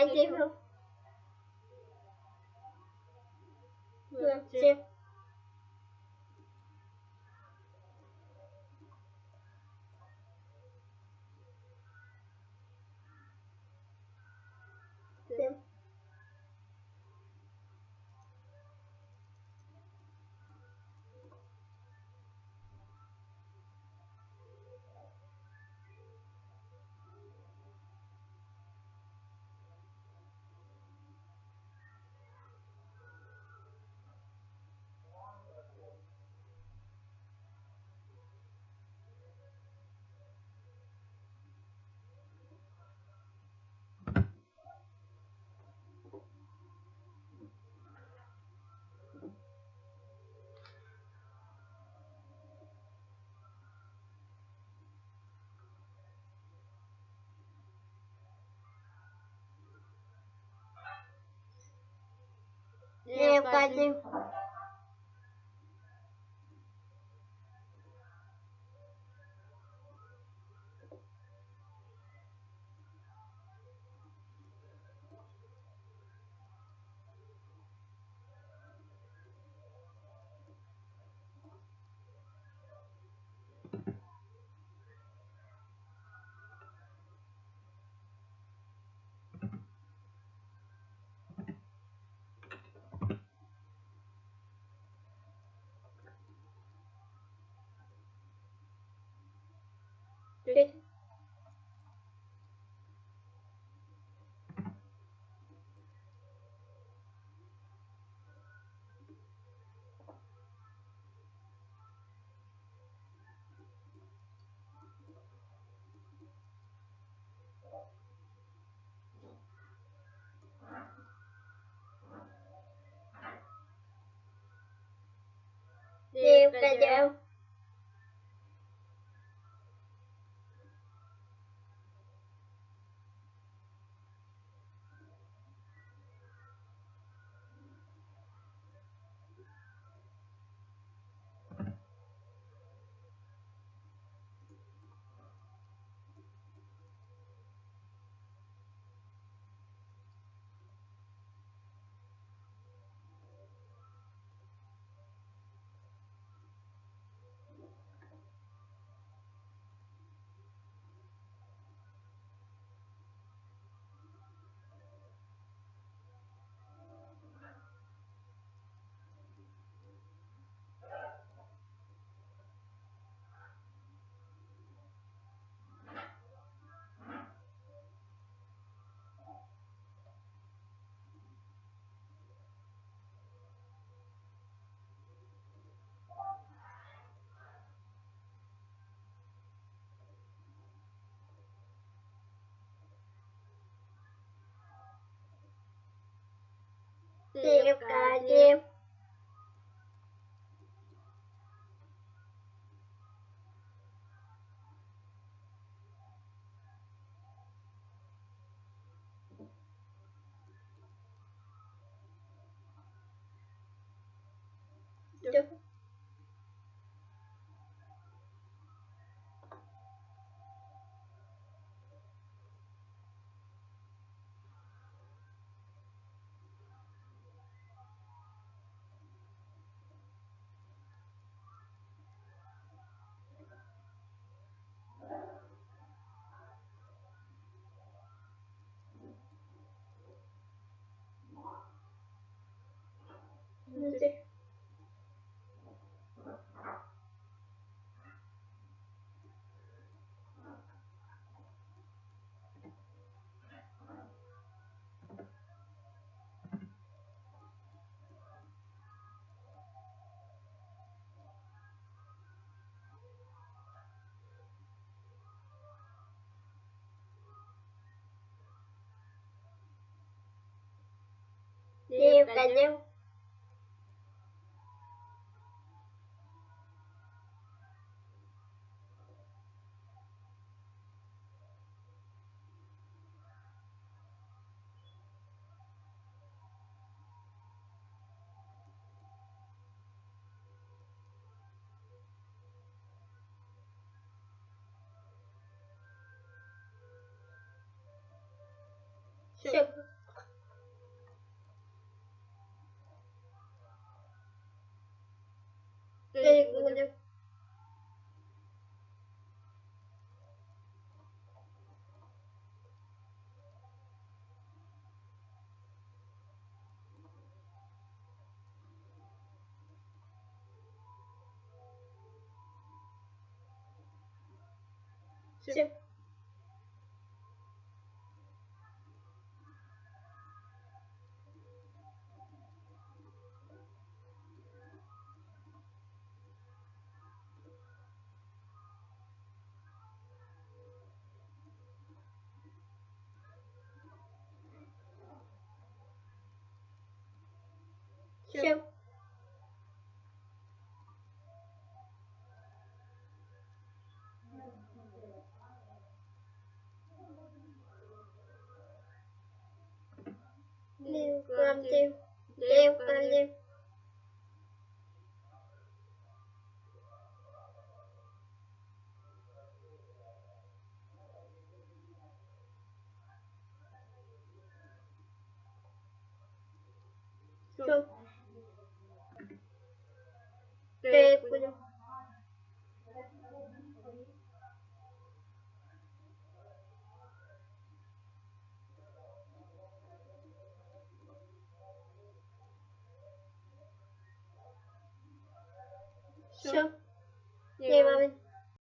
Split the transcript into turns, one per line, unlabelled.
Like et. Coi định Điều là đều liêu cà diêm See you, Bennu. Sure.
Chip.
Liêu cầm tiêu. День правды. День правды. Все. Tchau.